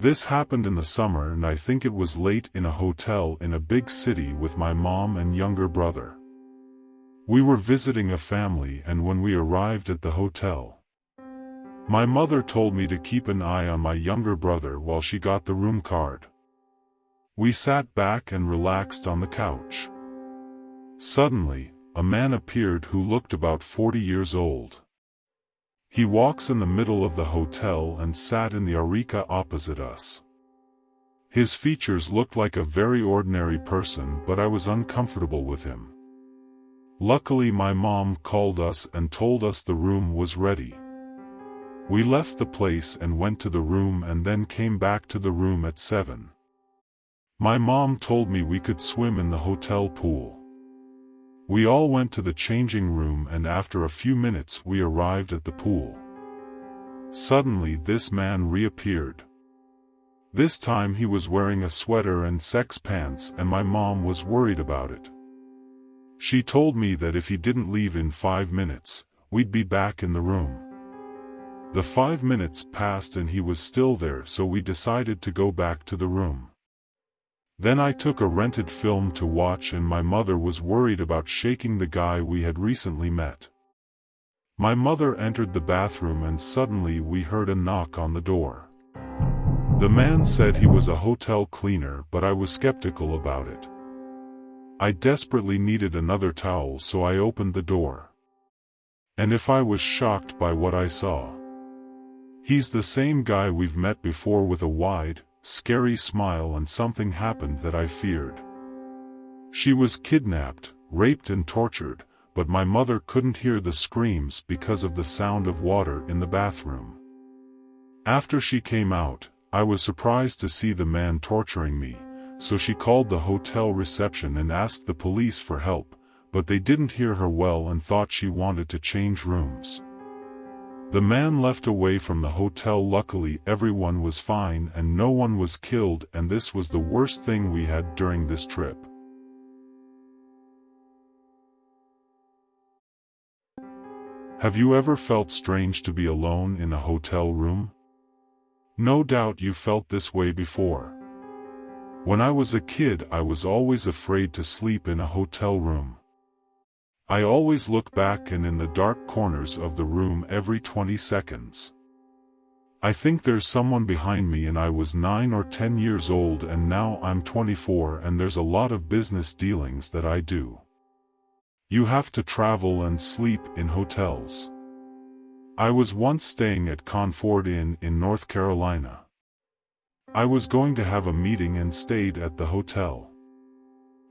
This happened in the summer and I think it was late in a hotel in a big city with my mom and younger brother. We were visiting a family and when we arrived at the hotel, my mother told me to keep an eye on my younger brother while she got the room card. We sat back and relaxed on the couch. Suddenly, a man appeared who looked about 40 years old. He walks in the middle of the hotel and sat in the areca opposite us. His features looked like a very ordinary person but I was uncomfortable with him. Luckily my mom called us and told us the room was ready. We left the place and went to the room and then came back to the room at 7. My mom told me we could swim in the hotel pool. We all went to the changing room and after a few minutes we arrived at the pool. Suddenly this man reappeared. This time he was wearing a sweater and sex pants and my mom was worried about it. She told me that if he didn't leave in five minutes, we'd be back in the room. The five minutes passed and he was still there so we decided to go back to the room. Then I took a rented film to watch and my mother was worried about shaking the guy we had recently met. My mother entered the bathroom and suddenly we heard a knock on the door. The man said he was a hotel cleaner but I was skeptical about it. I desperately needed another towel so I opened the door. And if I was shocked by what I saw. He's the same guy we've met before with a wide, scary smile and something happened that I feared. She was kidnapped, raped and tortured, but my mother couldn't hear the screams because of the sound of water in the bathroom. After she came out, I was surprised to see the man torturing me, so she called the hotel reception and asked the police for help, but they didn't hear her well and thought she wanted to change rooms. The man left away from the hotel luckily everyone was fine and no one was killed and this was the worst thing we had during this trip. Have you ever felt strange to be alone in a hotel room? No doubt you felt this way before. When I was a kid I was always afraid to sleep in a hotel room. I always look back and in the dark corners of the room every 20 seconds. I think there's someone behind me and I was 9 or 10 years old and now I'm 24 and there's a lot of business dealings that I do. You have to travel and sleep in hotels. I was once staying at Comfort Inn in North Carolina. I was going to have a meeting and stayed at the hotel.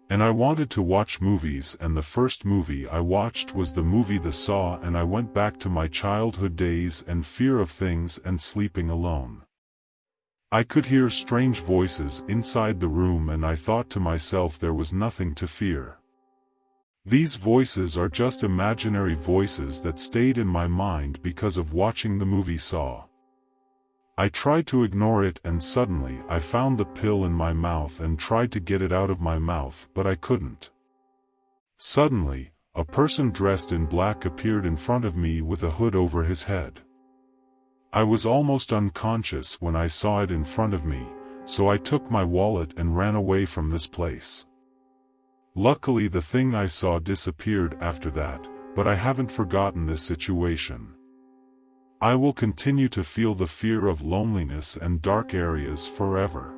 And I wanted to watch movies and the first movie I watched was the movie The Saw and I went back to my childhood days and fear of things and sleeping alone. I could hear strange voices inside the room and I thought to myself there was nothing to fear. These voices are just imaginary voices that stayed in my mind because of watching the movie Saw. I tried to ignore it and suddenly I found the pill in my mouth and tried to get it out of my mouth but I couldn't. Suddenly, a person dressed in black appeared in front of me with a hood over his head. I was almost unconscious when I saw it in front of me, so I took my wallet and ran away from this place. Luckily the thing I saw disappeared after that, but I haven't forgotten this situation. I will continue to feel the fear of loneliness and dark areas forever.